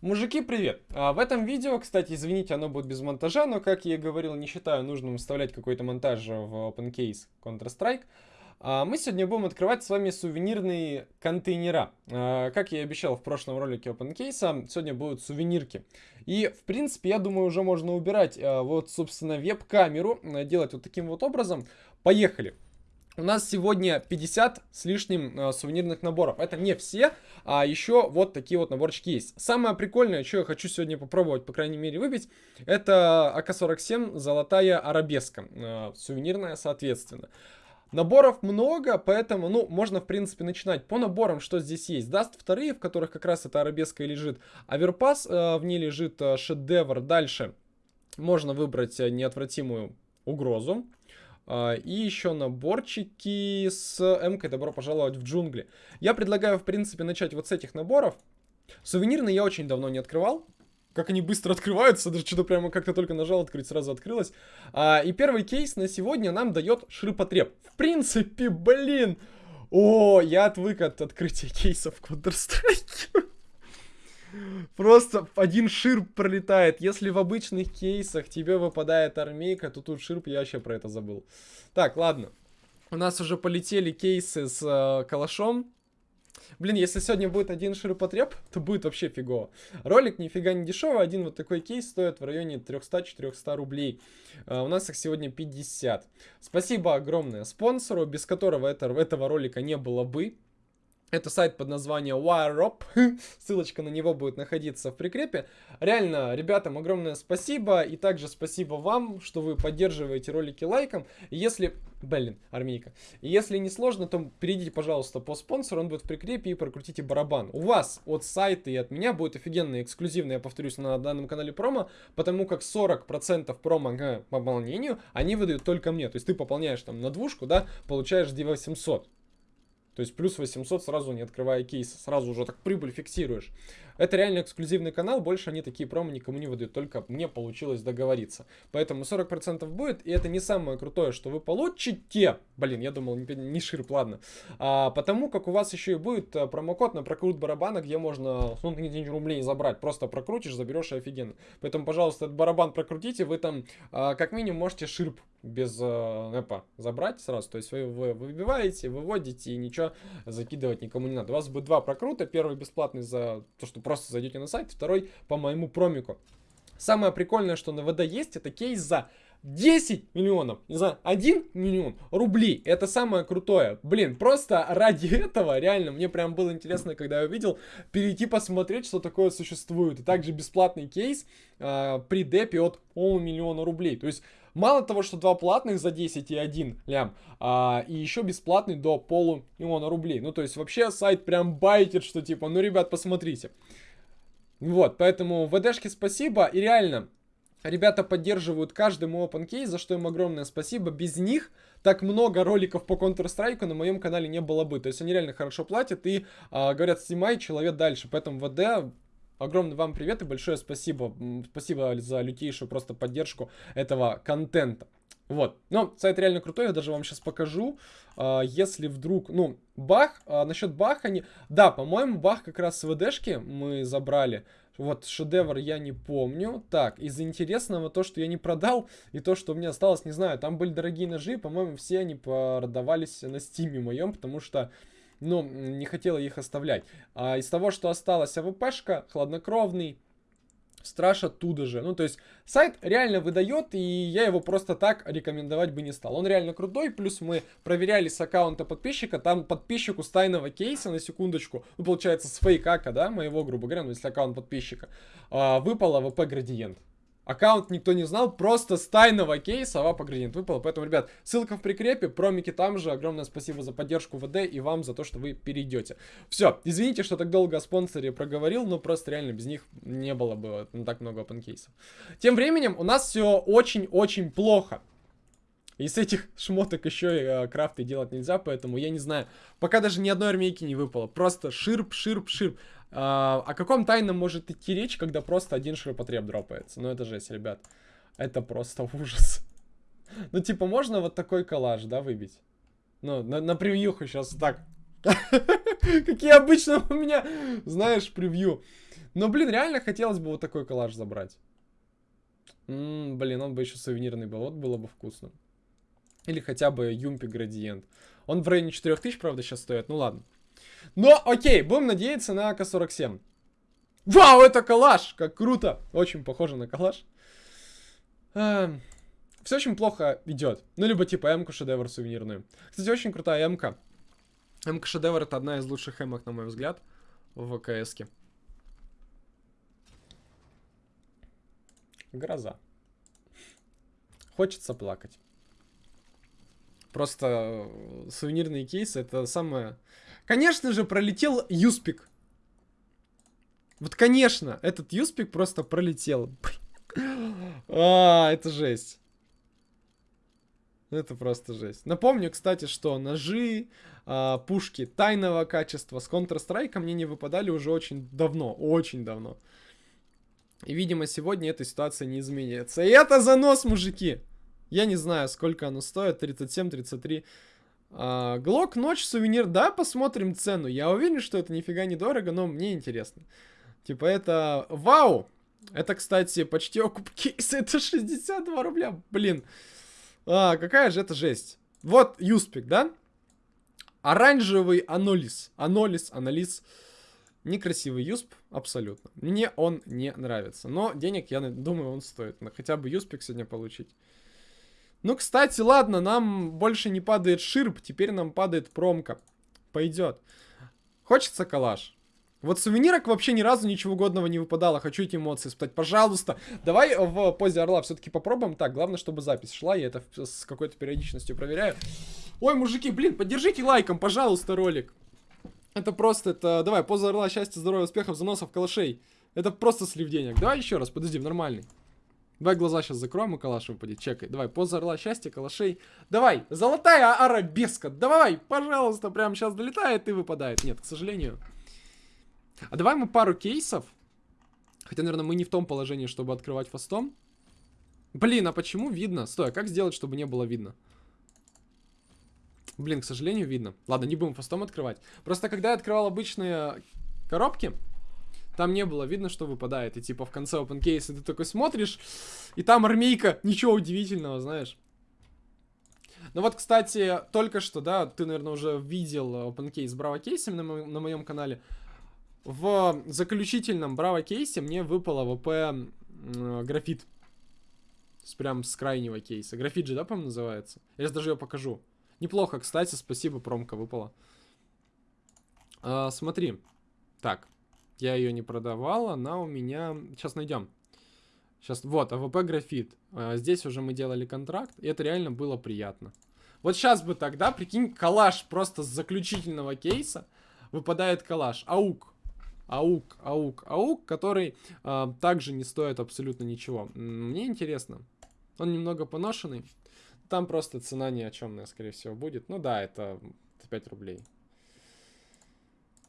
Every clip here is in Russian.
Мужики, привет! А, в этом видео, кстати, извините, оно будет без монтажа, но, как я и говорил, не считаю нужным вставлять какой-то монтаж в OpenCase Counter-Strike. А, мы сегодня будем открывать с вами сувенирные контейнера. А, как я и обещал в прошлом ролике OpenCase, сегодня будут сувенирки. И, в принципе, я думаю, уже можно убирать а, вот, собственно, веб-камеру, делать вот таким вот образом. Поехали! У нас сегодня 50 с лишним э, сувенирных наборов. Это не все, а еще вот такие вот наборчики есть. Самое прикольное, что я хочу сегодня попробовать, по крайней мере, выбить, это АК-47 золотая арабеска. Э, сувенирная, соответственно. Наборов много, поэтому, ну, можно, в принципе, начинать по наборам, что здесь есть. Dust вторые, в которых как раз эта арабеска и лежит. А Overpass, э, в ней лежит э, шедевр. Дальше можно выбрать э, неотвратимую угрозу. А, и еще наборчики с МК «Добро пожаловать в джунгли». Я предлагаю, в принципе, начать вот с этих наборов. Сувенирные я очень давно не открывал. Как они быстро открываются, даже что-то прямо как-то только нажал открыть, сразу открылось. А, и первый кейс на сегодня нам дает ширпотреб. В принципе, блин! О, я отвык от открытия кейсов в Counter-Strike. Просто один ширп пролетает. Если в обычных кейсах тебе выпадает армейка, то тут ширп, я вообще про это забыл. Так, ладно. У нас уже полетели кейсы с э, калашом. Блин, если сегодня будет один ширпотреб, то будет вообще фигово. Ролик нифига не дешевый, один вот такой кейс стоит в районе 300-400 рублей. Uh, у нас их сегодня 50. Спасибо огромное спонсору, без которого это, этого ролика не было бы. Это сайт под названием WireUp. Ссылочка на него будет находиться в прикрепе. Реально, ребятам огромное спасибо. И также спасибо вам, что вы поддерживаете ролики лайком. если... Блин, армейка. Если не сложно, то перейдите, пожалуйста, по спонсору. Он будет в прикрепе и прокрутите барабан. У вас от сайта и от меня будет офигенно эксклюзивно, я повторюсь, на данном канале промо. Потому как 40% промо к пополнению они выдают только мне. То есть ты пополняешь там на двушку, да, получаешь 2800. То есть плюс 800 сразу не открывая кейс, сразу уже так прибыль фиксируешь. Это реально эксклюзивный канал, больше они такие промо никому не выдают, только мне получилось договориться. Поэтому 40% будет, и это не самое крутое, что вы получите. Блин, я думал, не, не ширп, ладно. А, потому как у вас еще и будет э, промокод на прокрут барабана, где можно ну, на рублей забрать. Просто прокрутишь, заберешь и офигенно. Поэтому, пожалуйста, этот барабан прокрутите, вы там а, как минимум можете ширп без э, эпа забрать сразу. То есть вы, вы выбиваете, выводите и ничего закидывать никому не надо. У вас будет два прокрута. Первый бесплатный за то, что просто зайдете на сайт, второй по моему промику. Самое прикольное, что на ВД есть, это кейс за 10 миллионов, знаю, 1 миллион рублей. Это самое крутое. Блин, просто ради этого, реально, мне прям было интересно, когда я увидел, перейти посмотреть, что такое существует. И также бесплатный кейс э, при депе от полмиллиона рублей. То есть, мало того, что два платных за 10 и 1 лям, а, и еще бесплатный до полумиллиона рублей. Ну, то есть, вообще сайт прям байтит, что типа, ну, ребят, посмотрите. Вот, поэтому ВДшке спасибо. И реально, Ребята поддерживают каждый мой OpenCase, за что им огромное спасибо. Без них так много роликов по Counter-Strike на моем канале не было бы. То есть они реально хорошо платят и а, говорят, снимай человек дальше. Поэтому ВД, огромный вам привет и большое спасибо. Спасибо за лютейшую просто поддержку этого контента. Вот. Но сайт реально крутой, я даже вам сейчас покажу. А, если вдруг, ну, бах, а, насчет баха, не... да, по-моему, бах как раз с ВДшки мы забрали. Вот, шедевр я не помню. Так, из интересного то, что я не продал, и то, что у меня осталось, не знаю. Там были дорогие ножи, по-моему, все они продавались на стриме моем, потому что, ну, не хотел их оставлять. А из того, что осталось, AWP шка, хладнокровный, Страж оттуда же. Ну, то есть, сайт реально выдает, и я его просто так рекомендовать бы не стал. Он реально крутой, плюс мы проверяли с аккаунта подписчика, там подписчику с тайного кейса, на секундочку, ну, получается, с фейкака, да, моего, грубо говоря, ну, если аккаунт подписчика, а, выпал AWP градиент. Аккаунт никто не знал, просто с тайного кейса AWP градиент выпало. Поэтому, ребят, ссылка в прикрепе, промики там же. Огромное спасибо за поддержку ВД и вам за то, что вы перейдете. Все, извините, что так долго о спонсоре проговорил, но просто реально без них не было бы ну, так много open case ов. Тем временем у нас все очень-очень плохо. Из этих шмоток еще и э, крафты делать нельзя, поэтому я не знаю. Пока даже ни одной армейки не выпало. Просто ширп, ширп, ширп. А, о каком тайном может идти речь, когда просто один ширпотреб дропается? Ну это жесть, ребят. Это просто ужас. Ну типа можно вот такой коллаж, да, выбить? Ну, на, на превьюху сейчас так. Какие обычно у меня, знаешь, превью. Но, блин, реально хотелось бы вот такой коллаж забрать. М -м, блин, он бы еще сувенирный был, вот было бы вкусно. Или хотя бы Юмпи Градиент. Он в районе 4000, правда, сейчас стоит, ну ладно. Но, окей, будем надеяться на АК-47. Вау, это калаш! Как круто! Очень похоже на калаш. Эм, все очень плохо идет. Ну, либо типа М-ку шедевр сувенирную. Кстати, очень крутая М-ка. М-ка шедевр это одна из лучших М-ок, на мой взгляд, в ВКС-ке. Гроза. Хочется плакать. Просто э, сувенирные кейсы это самое... Конечно же, пролетел Юспик. Вот, конечно, этот Юспик просто пролетел. А, это жесть. Это просто жесть. Напомню, кстати, что ножи, а, пушки тайного качества с Counter-Strike мне не выпадали уже очень давно. Очень давно. И, видимо, сегодня эта ситуация не изменится. И это занос, мужики! Я не знаю, сколько оно стоит. 37-33. А, Глок, ночь, сувенир. Да, посмотрим цену. Я уверен, что это нифига не дорого, но мне интересно. Типа это... Вау! Это, кстати, почти окуп кейс. Это 62 рубля. Блин. А, какая же это жесть. Вот Юспик, да? Оранжевый анолис. Анолис, анализ. Некрасивый юсп, абсолютно. Мне он не нравится. Но денег, я думаю, он стоит. Хотя бы юспик сегодня получить. Ну, кстати, ладно, нам больше не падает ширп. Теперь нам падает промка. Пойдет. Хочется калаш. Вот сувенирок вообще ни разу ничего годного не выпадало. Хочу эти эмоции испытать. Пожалуйста. Давай в позе орла все-таки попробуем. Так, главное, чтобы запись шла. Я это с какой-то периодичностью проверяю. Ой, мужики, блин, поддержите лайком, пожалуйста, ролик. Это просто, это... Давай, поза орла, счастья, здоровья, успехов, заносов, калашей. Это просто слив денег. Давай еще раз, подожди, нормальный. Давай глаза сейчас закроем, и калаш выпадет. Чекай. Давай, поза орла, счастья, калашей. Давай, золотая арабеска. Давай, пожалуйста, прямо сейчас долетает и выпадает. Нет, к сожалению. А давай мы пару кейсов. Хотя, наверное, мы не в том положении, чтобы открывать фастом. Блин, а почему видно? Стой, а как сделать, чтобы не было видно? Блин, к сожалению, видно. Ладно, не будем фастом открывать. Просто когда я открывал обычные коробки, там не было видно, что выпадает. И типа в конце open case ты такой смотришь, и там армейка. Ничего удивительного, знаешь. Ну вот, кстати, только что, да, ты, наверное, уже видел open case с Браво кейсом на, мо на моем канале. В заключительном Браво кейсе мне выпало ВП э, графит. С, прям с крайнего кейса. Графит же, да, по-моему, называется? Я сейчас даже ее покажу. Неплохо, кстати, спасибо, промка выпала. А, смотри. Так. Я ее не продавал, она у меня... Сейчас найдем. Сейчас, вот, AWP графит. А, здесь уже мы делали контракт, и это реально было приятно. Вот сейчас бы тогда, прикинь, калаш просто с заключительного кейса выпадает калаш. AUG. AUG, AUG, AUG, который а, также не стоит абсолютно ничего. Мне интересно. Он немного поношенный. Там просто цена ни о чем, скорее всего, будет. Ну да, это 5 рублей.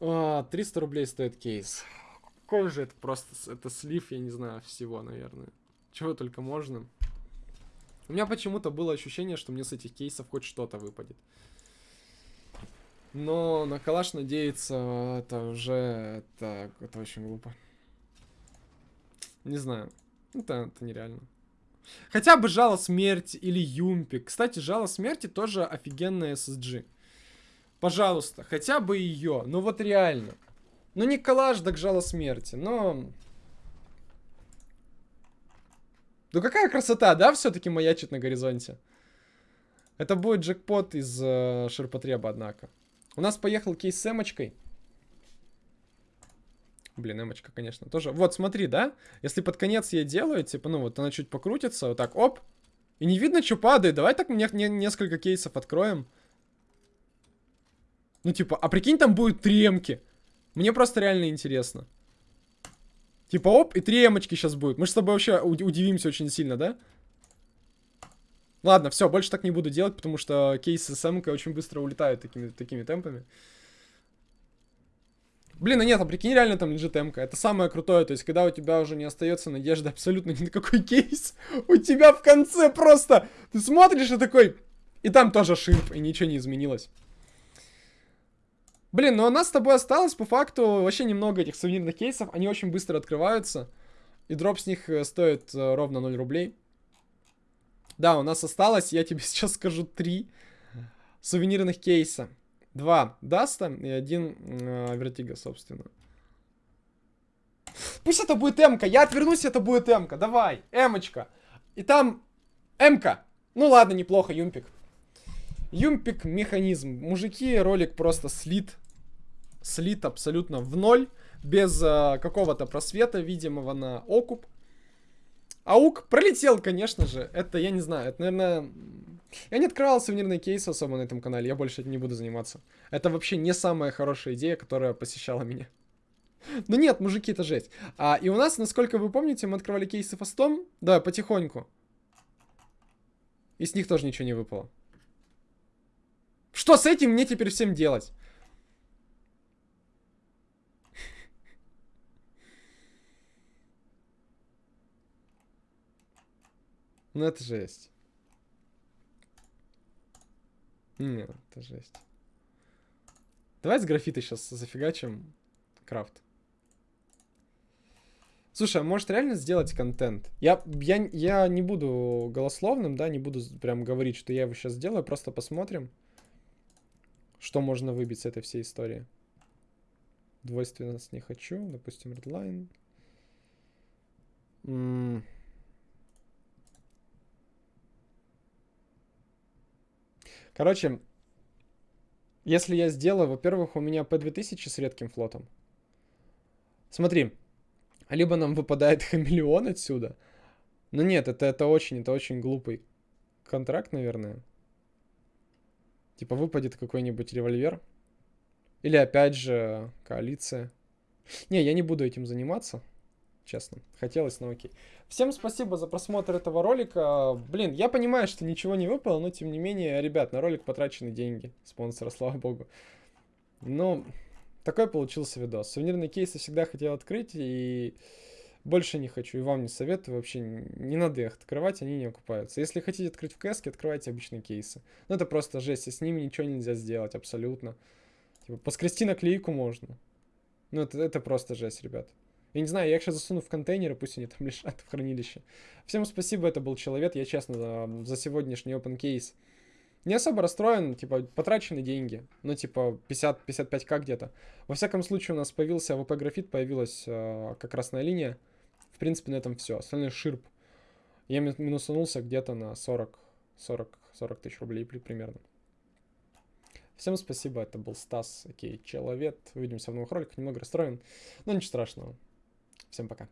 А, 300 рублей стоит кейс. Какой же это просто, это слив, я не знаю, всего, наверное. Чего только можно. У меня почему-то было ощущение, что мне с этих кейсов хоть что-то выпадет. Но на калаш надеяться, это уже, это, это очень глупо. Не знаю. Это, это нереально. Хотя бы Жало Смерти или Юмпик. Кстати, Жало Смерти тоже офигенная SSG. Пожалуйста, хотя бы ее. Ну вот реально. Ну не коллаж, так Жало Смерти, но... Ну какая красота, да, все-таки маячит на горизонте? Это будет джекпот из э, ширпотреба, однако. У нас поехал кейс с эмочкой. Блин, эмочка, конечно, тоже. Вот, смотри, да? Если под конец я делаю, типа, ну вот она чуть покрутится, вот так, оп. И не видно, что падает. Давай так мне не, несколько кейсов откроем. Ну, типа, а прикинь, там будет три эмки. Мне просто реально интересно. Типа, оп, и три эмочки сейчас будет. Мы же с тобой вообще удивимся очень сильно, да? Ладно, все, больше так не буду делать, потому что кейсы с эмкой очень быстро улетают такими, такими темпами. Блин, а нет, а прикинь, реально там лежит МК. Это самое крутое, то есть, когда у тебя уже не остается надежды абсолютно ни на какой кейс, у тебя в конце просто, ты смотришь и такой, и там тоже ширп, и ничего не изменилось. Блин, ну у нас с тобой осталось по факту вообще немного этих сувенирных кейсов. Они очень быстро открываются. И дроп с них э, стоит э, ровно 0 рублей. Да, у нас осталось, я тебе сейчас скажу, три сувенирных кейса. Два Dust а и один э, Vertigo, собственно. Пусть это будет Эмка. Я отвернусь, это будет Эмка. Давай, Эмочка. И там Эмка. Ну ладно, неплохо, Юмпик. Юмпик механизм. Мужики, ролик просто слит. Слит абсолютно в ноль. Без э, какого-то просвета видимого на окуп. AUG пролетел, конечно же. Это, я не знаю, это, наверное... Я не открывал сувенирные кейсы особо на этом канале, я больше этим не буду заниматься. Это вообще не самая хорошая идея, которая посещала меня. Ну нет, мужики, это жесть. А, и у нас, насколько вы помните, мы открывали кейсы фастом. Да, потихоньку. И с них тоже ничего не выпало. Что с этим мне теперь всем делать? Ну это жесть. Нет, это жесть. Давай с графита сейчас зафигачим крафт. Слушай, а может реально сделать контент? Я, я, я не буду голословным, да, не буду прям говорить, что я его сейчас сделаю, просто посмотрим, что можно выбить с этой всей истории. Двойственность не хочу, допустим. М -м Короче, если я сделаю, во-первых, у меня P2000 с редким флотом. Смотри, либо нам выпадает хамелеон отсюда. Но нет, это, это очень, это очень глупый контракт, наверное. Типа выпадет какой-нибудь револьвер. Или опять же коалиция. Не, я не буду этим заниматься честно. Хотелось, но окей. Всем спасибо за просмотр этого ролика. Блин, я понимаю, что ничего не выпало, но тем не менее, ребят, на ролик потрачены деньги спонсора, слава богу. Ну, такой получился видос. Сувенирные кейсы всегда хотел открыть и больше не хочу. И вам не советую вообще. Не надо их открывать, они не окупаются. Если хотите открыть в кэске, открывайте обычные кейсы. Ну это просто жесть, и с ними ничего нельзя сделать абсолютно. Типа, поскрести наклейку можно. Ну это, это просто жесть, ребят. Я не знаю, я их сейчас засуну в контейнеры, пусть они там лежат в хранилище. Всем спасибо, это был Человек. Я честно за сегодняшний open case не особо расстроен, типа, потрачены деньги. Ну, типа, 50-55к где-то. Во всяком случае, у нас появился AWP графит, появилась э, как красная линия. Принципе, на этом все. Остальное ширп. Я минусанулся где-то на 40, 40, 40 тысяч рублей примерно. Всем спасибо, это был Стас, окей, Человек. Увидимся в новых роликах, немного расстроен, но ничего страшного. Всем пока.